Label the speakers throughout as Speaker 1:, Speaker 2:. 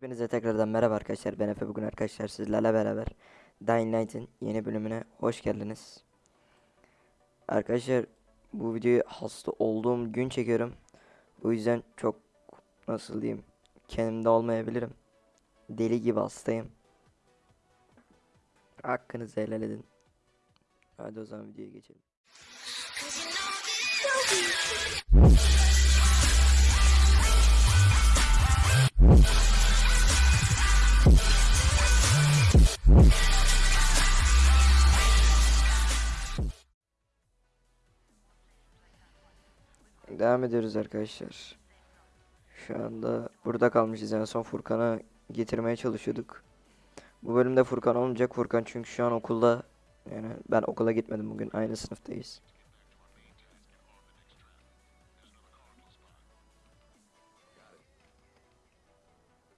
Speaker 1: Hepinize tekrardan merhaba arkadaşlar. Ben Efe bugün arkadaşlar sizlerle beraber Dying Light'ın yeni bölümüne hoş geldiniz. Arkadaşlar bu videoyu hasta olduğum gün çekiyorum. Bu yüzden çok nasıl diyeyim kendimde olmayabilirim. Deli gibi hastayım. Hakkınızı helal edin. Hadi o zaman videoya geçelim. Devam ediyoruz arkadaşlar. Şu anda burada kalmışız en son Furkan'ı getirmeye çalışıyorduk. Bu bölümde Furkan olmayacak. Furkan çünkü şu an okulda. Yani ben okula gitmedim bugün. Aynı sınıftayız.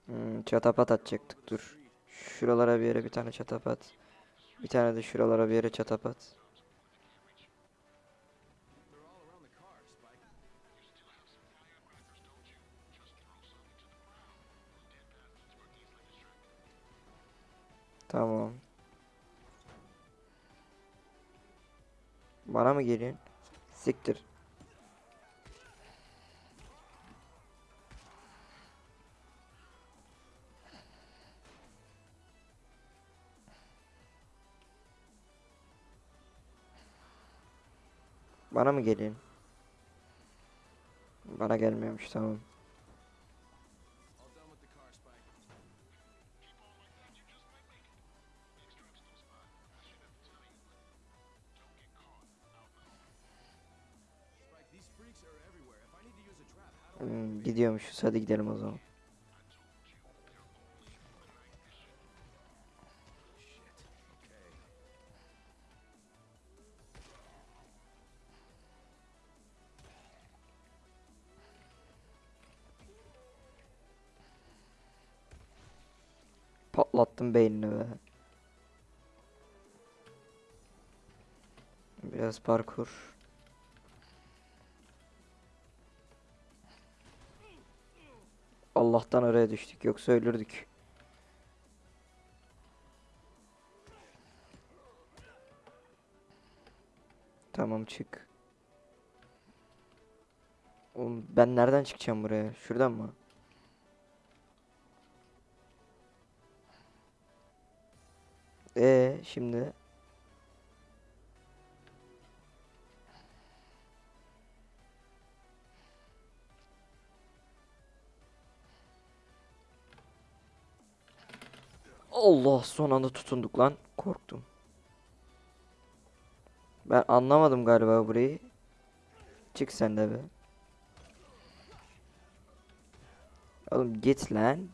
Speaker 1: Hmm, çatapat atacaktık dur. Şuralara bir yere bir tane çatapat. Bir tane de şuralara bir yere çatapat. Tamam. Bana mı geliyorsun? Siktir. Bana mı geliyorsun? Bana gelmiyormuş tamam. Gidiyormuşuz hadi gidelim o zaman. Patlattım beynini be. Biraz parkur. Allah'tan oraya düştük yoksa ölürdük. Tamam çık. Oğlum ben nereden çıkacağım buraya? Şuradan mı? Ee şimdi Allah son anda tutunduk lan. Korktum. Ben anlamadım galiba burayı. Çık sen de be. Oğlum git lan.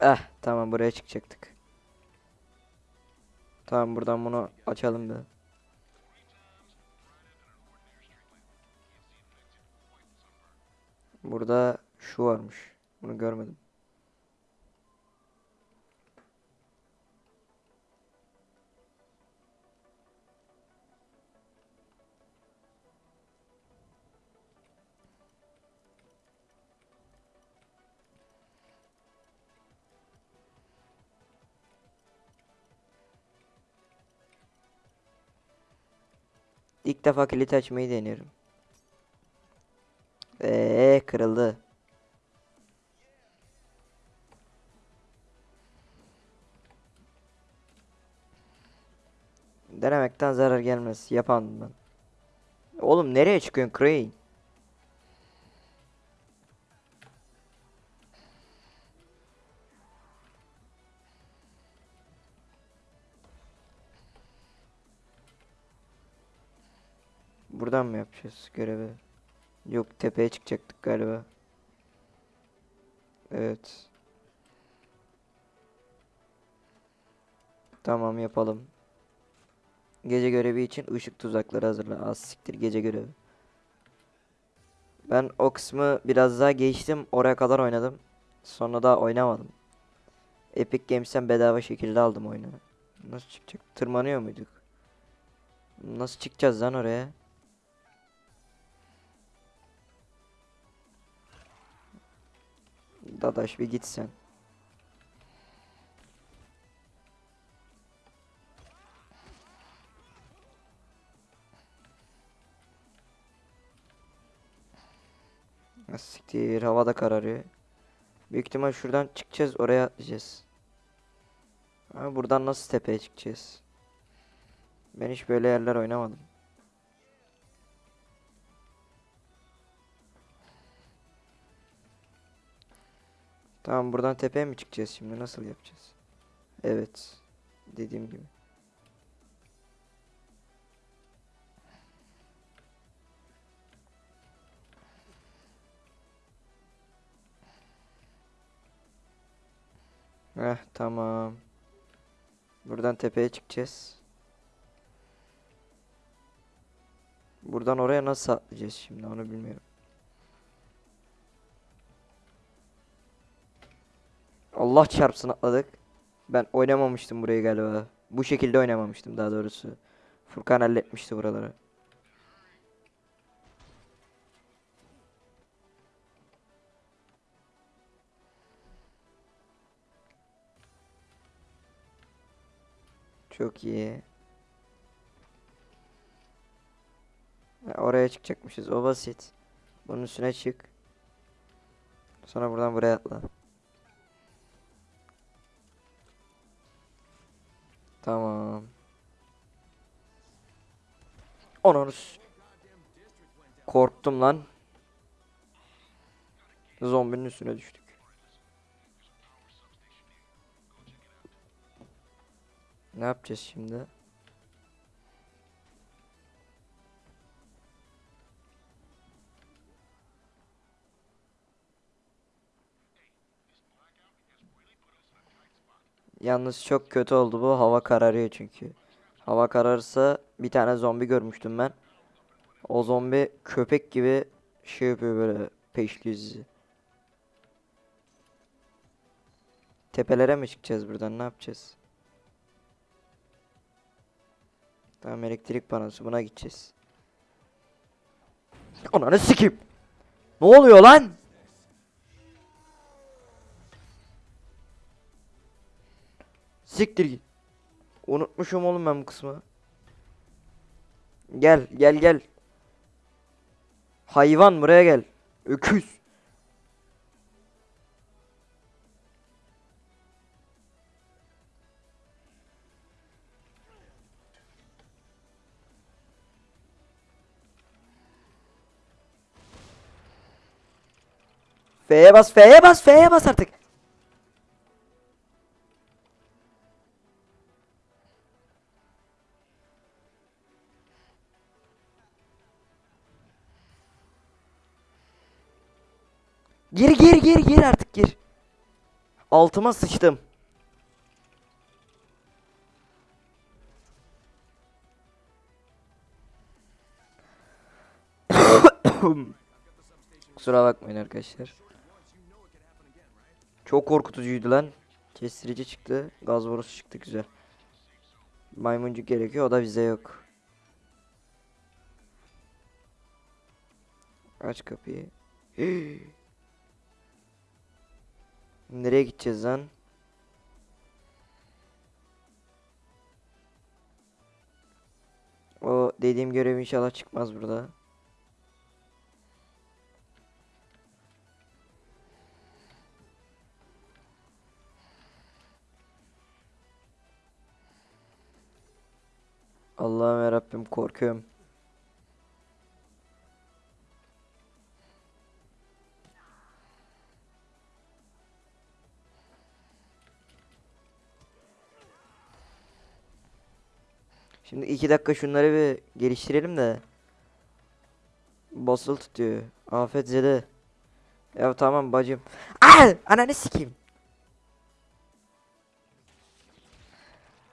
Speaker 1: Eh tamam buraya çıkacaktık. Tamam buradan bunu açalım bir. Burada şu varmış. Bunu görmedim. İlk defa kilit açmayı deniyorum. Eee kırıldı. Denemekten zarar gelmez. Yapan ben. Oğlum nereye çıkıyorsun Crane? Yapacağız görevi? Yok tepeye çıkacaktık galiba. Evet. Tamam yapalım. Gece görevi için ışık tuzakları hazırla. Az siktir gece görevi. Ben o kısmı biraz daha geçtim. Oraya kadar oynadım. Sonra da oynamadım. Epic Games'ten bedava şekilde aldım oyunu. Nasıl çıkacak? Tırmanıyor muyduk? Nasıl çıkacağız lan oraya? Dadaş bir git sen. Ha, Siktir hava da kararıyor. Büyük ihtimal şuradan çıkacağız oraya atlayacağız. Ama buradan nasıl tepeye çıkacağız? Ben hiç böyle yerler oynamadım. Tamam buradan tepeye mi çıkacağız şimdi nasıl yapacağız? Evet. Dediğim gibi. Heh tamam. Buradan tepeye çıkacağız. Buradan oraya nasıl atlayacağız şimdi onu bilmiyorum. Allah çarpsın atladık. Ben oynamamıştım burayı galiba. Bu şekilde oynamamıştım daha doğrusu. Furkan halletmişti buraları. Çok iyi. Oraya çıkacakmışız. O basit. Bunun üstüne çık. Sonra buradan buraya atla. Tamam. S- Korktum lan. Zombinin üstüne düştük. Ne yapacağız şimdi? Yalnız çok kötü oldu bu. Hava kararıyor çünkü. Hava kararırsa bir tane zombi görmüştüm ben. O zombi köpek gibi şey yapıyor böyle peşliyor sizi. Tepelere mi çıkacağız buradan? Ne yapacağız? Tamam elektrik panosu buna gideceğiz. Ananı sikeyim. Ne oluyor lan? Siktir git. Unutmuşum oğlum ben bu kısmı. Gel gel gel. Hayvan buraya gel. Öküz. F'ye bas, F'ye bas, F'ye bas artık. Gir gir gir gir artık gir. Altıma sıçtım. Kusura bakmayın arkadaşlar. Çok korkutucuydu lan. Kestirici çıktı. Gaz borusu çıktı güzel. Maymuncuk gerekiyor o da bize yok. Aç kapıyı. Nereye gideceğiz lan? O dediğim görev inşallah çıkmaz burada. Allah'ım yarabbim korkuyorum. Şimdi dakika şunları bir geliştirelim de. Basılı tutuyor. Afet zede. Ya tamam bacım. Aa! Ananı sikeyim.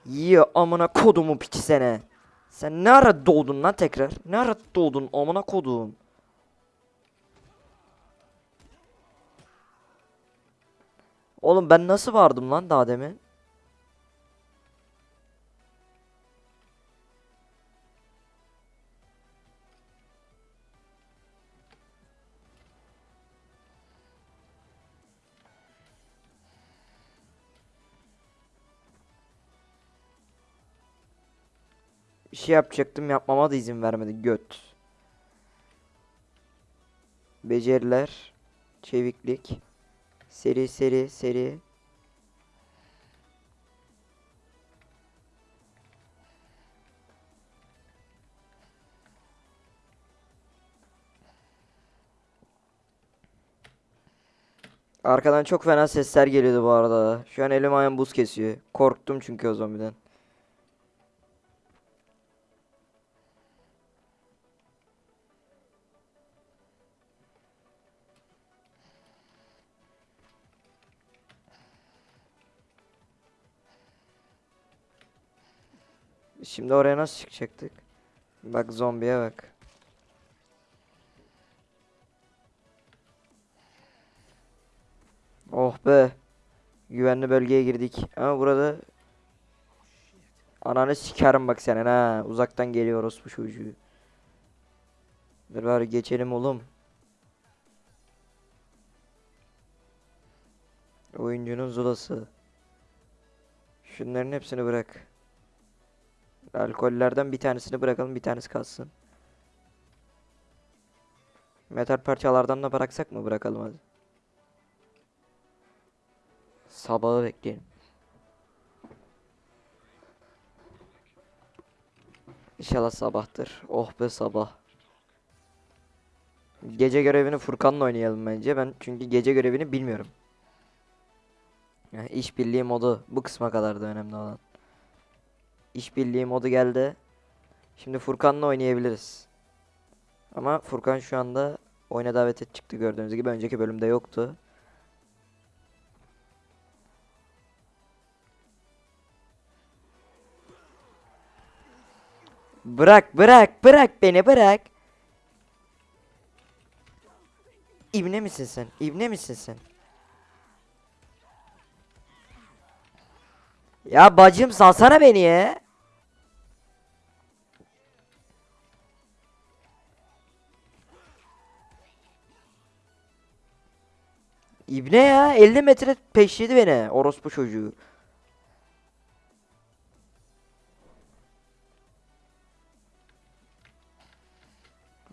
Speaker 1: Yiyor amına kodumu piçi sene. Sen ne ara doğdun lan tekrar? Ne ara doğdun amına kodum? Oğlum ben nasıl vardım lan daha demin? Şey yapacaktım yapmama da izin vermedi göt. Beceriler. Çeviklik. Seri seri seri. Arkadan çok fena sesler geliyordu bu arada. Şu an elim ayağım buz kesiyor. Korktum çünkü o zombiden. Şimdi oraya nasıl çıkacaktık? Bak zombiye bak. Oh be. Güvenli bölgeye girdik. Ama burada Ananı sikerim bak senin ha. Uzaktan geliyoruz bu çocuğu. Dur bari geçelim oğlum. Oyuncunun zulası. Şunların hepsini bırak. Alkollerden bir tanesini bırakalım bir tanesi kalsın. Metal parçalardan da bıraksak mı? Bırakalım hadi. Sabahı bekleyelim. İnşallah sabahtır. Oh be sabah. Gece görevini Furkan'la oynayalım bence. Ben çünkü gece görevini bilmiyorum. Yani işbirliği modu bu kısma kadar da önemli olan. İşbirliği modu geldi. Şimdi Furkan'la oynayabiliriz. Ama Furkan şu anda oyuna davet et çıktı gördüğünüz gibi. Önceki bölümde yoktu. Bırak bırak bırak beni bırak. İbne misin sen? İbne misin sen? Ya bacım salsana beni ya. İbne ya 50 metre peşledi beni orospu çocuğu.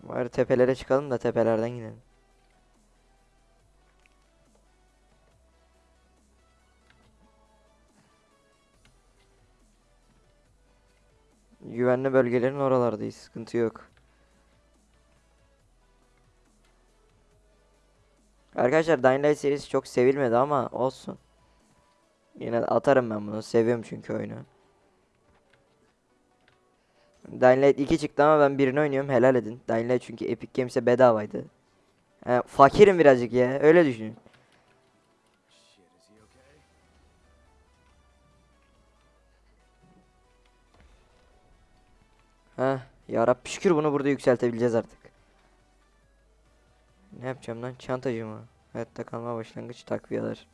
Speaker 1: Bari tepelere çıkalım da tepelerden gidelim. Güvenli bölgelerin oralardayız. Sıkıntı yok. Arkadaşlar Dying Light serisi çok sevilmedi ama olsun. Yine atarım ben bunu. Seviyorum çünkü oyunu. Dying Light 2 çıktı ama ben birini oynuyorum. Helal edin. Dying Light çünkü Epic Games'e bedavaydı. He, fakirim birazcık ya. Öyle düşünün. Heh, yarabbi şükür bunu burada yükseltebileceğiz artık. Ne yapacağım lan? Çantacı mı? Hayatta kalma başlangıç takviyeler.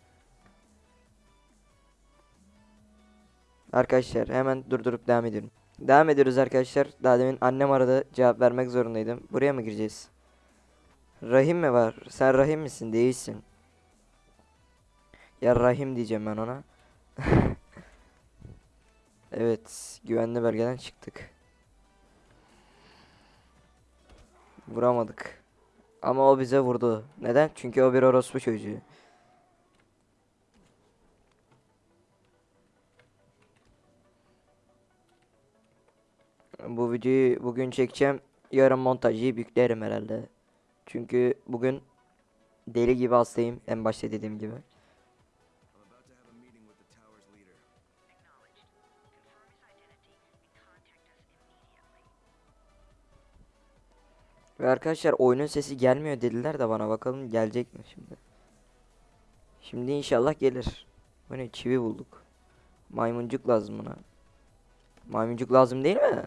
Speaker 1: Arkadaşlar hemen durdurup devam ediyorum. Devam ediyoruz arkadaşlar. Daha demin annem aradı. Cevap vermek zorundaydım. Buraya mı gireceğiz? Rahim mi var? Sen Rahim misin? Değilsin. Ya Rahim diyeceğim ben ona. evet. Güvenli bölgeden çıktık. Vuramadık. Ama o bize vurdu. Neden? Çünkü o bir orospu çocuğu. Bu videoyu bugün çekeceğim. Yarın montajı yüklerim herhalde. Çünkü bugün deli gibi hastayım. En başta dediğim gibi. Ve arkadaşlar oyunun sesi gelmiyor dediler de bana bakalım gelecek mi şimdi. Şimdi inşallah gelir. Bu ne çivi bulduk. Maymuncuk lazım buna. Maymuncuk lazım değil mi?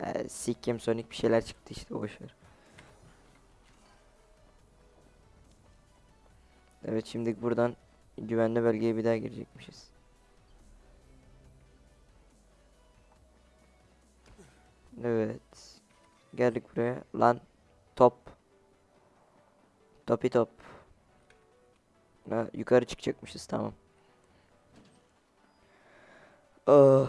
Speaker 1: Ee, Sikkim Sonic bir şeyler çıktı işte boşver. Evet şimdi buradan güvenli bölgeye bir daha girecekmişiz. Evet. Geldik buraya. Lan top. Topi top. Ha, yukarı çıkacakmışız tamam. Oh.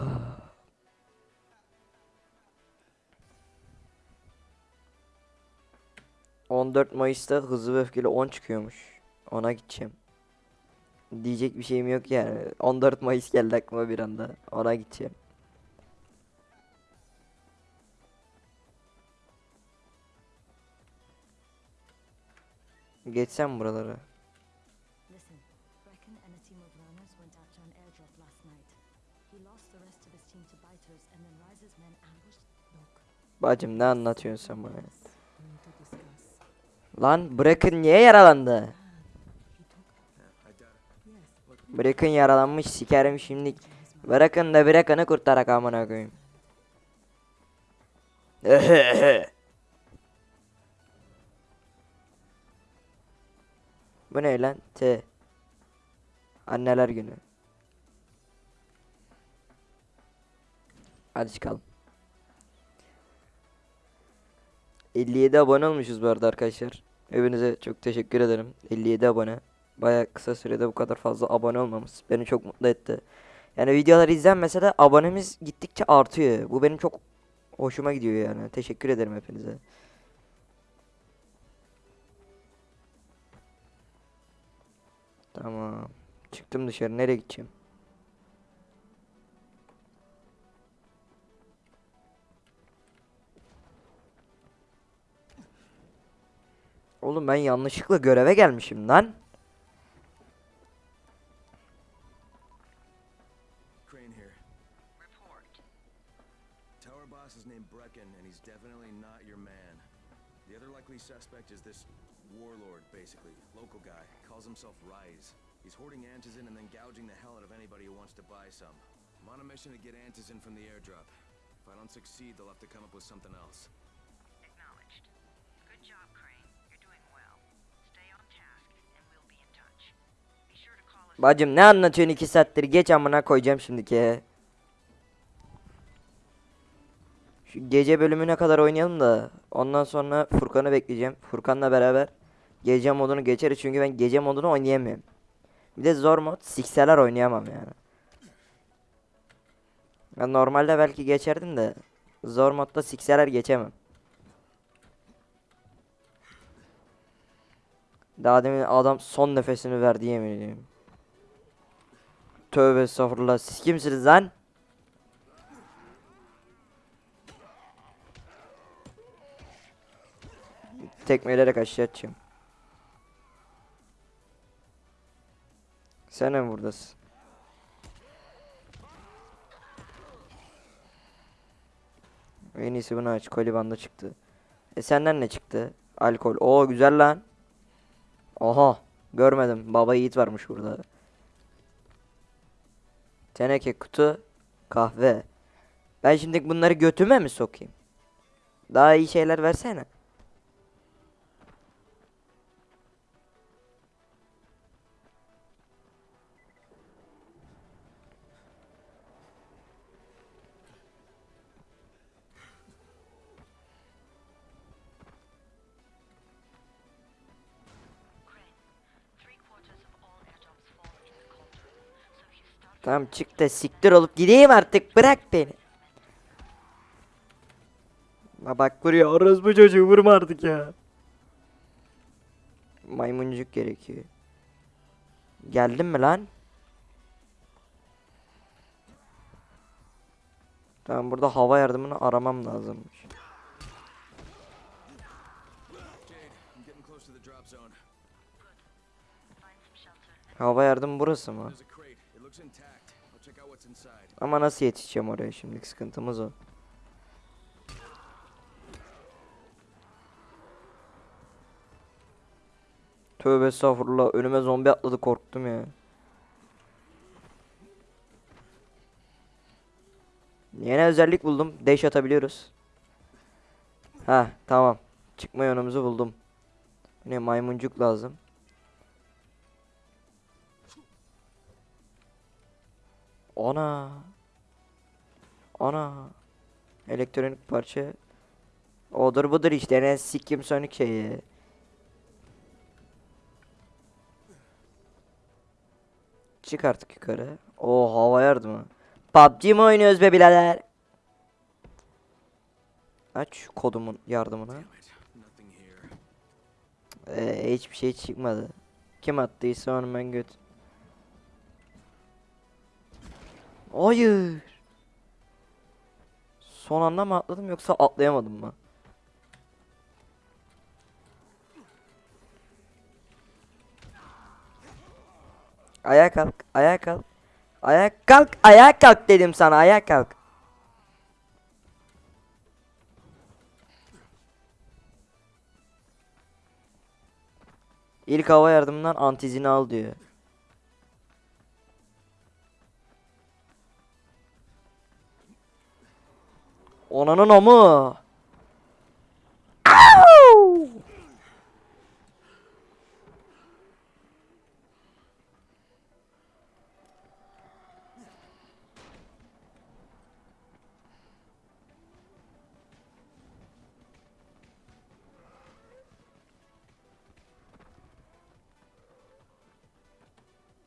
Speaker 1: On dört Mayıs'ta hızlı ve öfkeli on çıkıyormuş. Ona gideceğim. Diyecek bir şeyim yok yani. 14 Mayıs geldi aklıma bir anda. Ona gideceğim.
Speaker 2: Ambushed. Look,
Speaker 1: Bacım ne anlatıyorsun sen bana? Lan Bracken niye yaralandı?
Speaker 2: Yes,
Speaker 1: Bracken yaralanmış sikerim şimdi. Bırakın da Bracken'ı kurtarak amına koyayım. Bu ne lan? T. Anneler günü. Hadi çıkalım. 57 abone olmuşuz bu arada arkadaşlar. Hepinize çok teşekkür ederim. 57 abone. Baya kısa sürede bu kadar fazla abone olmamız beni çok mutlu etti. Yani videolar izlenmese de abonemiz gittikçe artıyor. Bu benim çok hoşuma gidiyor yani. Teşekkür ederim hepinize. Tamam. Çıktım dışarı. Nereye gideceğim? Oğlum ben yanlışlıkla göreve gelmişim lan.
Speaker 3: Crane here. Report. Tower boss is named Brecken, and he's definitely not your man. The other likely suspect is this warlord, basically. Local guy. Calls himself Rise. He's hoarding antizin and then gouging the hell out of anybody who wants to buy some. I'm on a mission to get antizin from the airdrop. If I don't succeed, they'll have to come up with something else.
Speaker 4: Acknowledged. Good job, Crane. You're doing well. Stay on task, and we'll be in touch. Be sure to call us.
Speaker 1: Bacım ne anlatıyorsun iki saattir? Geç amına koyacağım şimdiki. Şu gece bölümüne kadar oynayalım da ondan sonra Furkan'ı bekleyeceğim. Furkan'la beraber gece modunu geçeriz çünkü ben gece modunu oynayamıyorum. Bir de zor mod sikseler oynayamam yani. Ben normalde belki geçerdim de zor modda sikseler geçemem. Daha demin adam son nefesini verdi yemin ediyorum. Tövbe estağfurullah. Siz kimsiniz lan? Tekmeleyerek aşağı Sen de buradasın? En iyisi bunu aç. Kolibanda çıktı. E senden ne çıktı? Alkol. Oo güzel lan. Oha. Görmedim. Baba yiğit varmış burada. Teneke kutu. Kahve. Ben şimdi bunları götüme mi sokayım? Daha iyi şeyler versene. Tamam çık da siktir olup gideyim artık. Bırak beni. Ha bak vuruyor. Orası bu çocuğu vurma artık ya. Maymuncuk gerekiyor. Geldin mi lan? Tamam burada hava yardımını aramam lazımmış. Hava yardım burası mı? Ama nasıl yetişeceğim oraya şimdilik sıkıntımız o. Tövbe estağfurullah önüme zombi atladı korktum ya. Yeni özellik buldum. Dash atabiliyoruz. Ha tamam. Çıkma yönümüzü buldum. Yine maymuncuk lazım. Ana. Ana. Elektronik parça. Odur budur işte ne sikim sönük şeyi. Çık artık yukarı. O hava yardımı. PUBG mi oynuyoruz be birader? Aç kodumun
Speaker 3: here.
Speaker 1: Ee, hiçbir şey çıkmadı. Kim attıysa onu ben göt. Hayır. Son anda mı atladım yoksa atlayamadım mı? Ayağa kalk, ayağa kalk. Ayağa kalk, ayağa kalk dedim sana, ayağa kalk. İlk hava yardımından antizini al diyor. Onanın amı.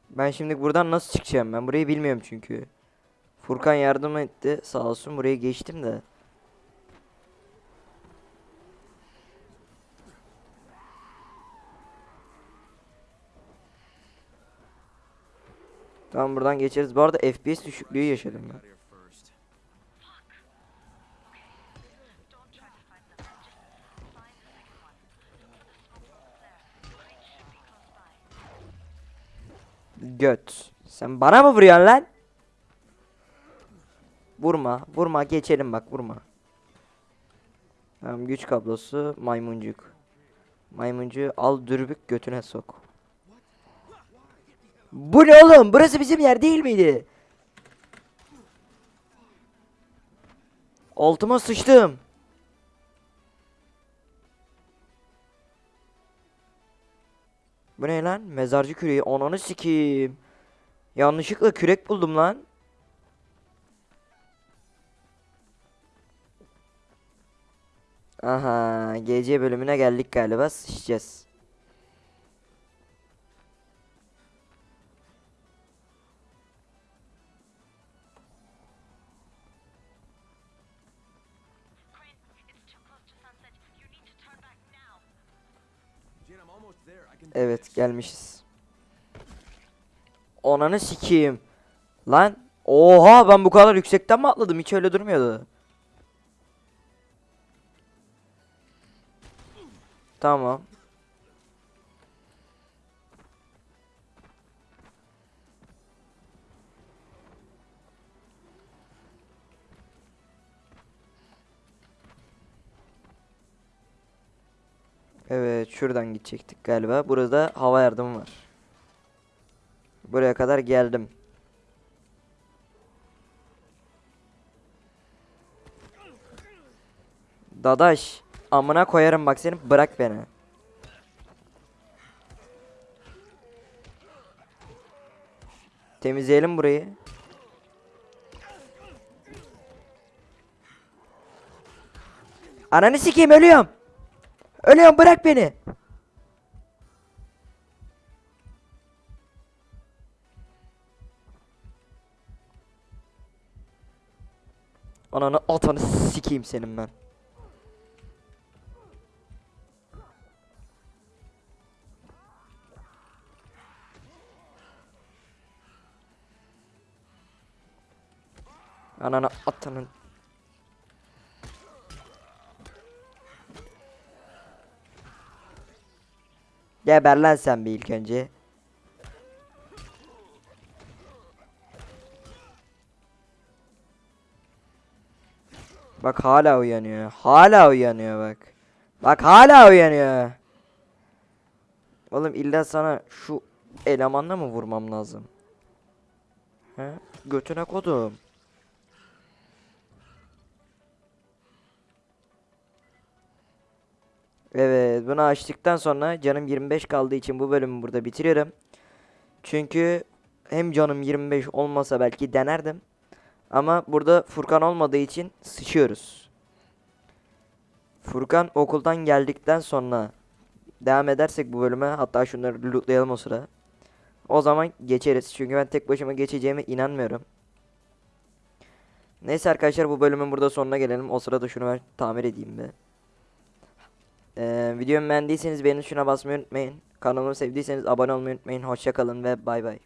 Speaker 1: Ben şimdi buradan nasıl çıkacağım? Ben burayı bilmiyorum çünkü. Furkan yardım etti. Sağ olsun burayı geçtim de. Tamam buradan geçeriz. Bu arada FPS düşüklüğü yaşadım ben. Göt. Sen bana mı vuruyorsun lan? Vurma. Vurma. Geçelim bak. Vurma. Tamam güç kablosu maymuncuk. Maymuncuğu al dürbük götüne sok. Bu ne oğlum? Burası bizim yer değil miydi? Altıma sıçtım. Bu ne lan? Mezarcı küreği. Ananı sikeyim. Yanlışlıkla kürek buldum lan. Aha, GC bölümüne geldik galiba. Sıçacağız. Evet, gelmişiz. Ananı sikeyim. Lan, oha ben bu kadar yüksekten mi atladım? Hiç öyle durmuyordu. Tamam. Evet, şuradan gidecektik galiba. Burada hava yardımı var. Buraya kadar geldim. Dadaş, amına koyarım bak seni. Bırak beni. Temizleyelim burayı. Ananı sikeyim ölüyorum. Ölüyorum bırak beni. Ananı atanı sikeyim senin ben. Ananı atanın. Geber sen bir ilk önce. Bak hala uyanıyor. Hala uyanıyor bak. Bak hala uyanıyor. Oğlum illa sana şu elemanla mı vurmam lazım? He? Götüne kodum. Evet bunu açtıktan sonra canım 25 kaldığı için bu bölümü burada bitiriyorum. Çünkü hem canım 25 olmasa belki denerdim. Ama burada Furkan olmadığı için sıçıyoruz. Furkan okuldan geldikten sonra devam edersek bu bölüme hatta şunları lootlayalım o sıra. O zaman geçeriz. Çünkü ben tek başıma geçeceğime inanmıyorum. Neyse arkadaşlar bu bölümün burada sonuna gelelim. O sırada şunu ben tamir edeyim be. Ee, videomu beğendiyseniz beğeni tuşuna basmayı unutmayın. Kanalımı sevdiyseniz abone olmayı unutmayın. Hoşça kalın ve bay bay.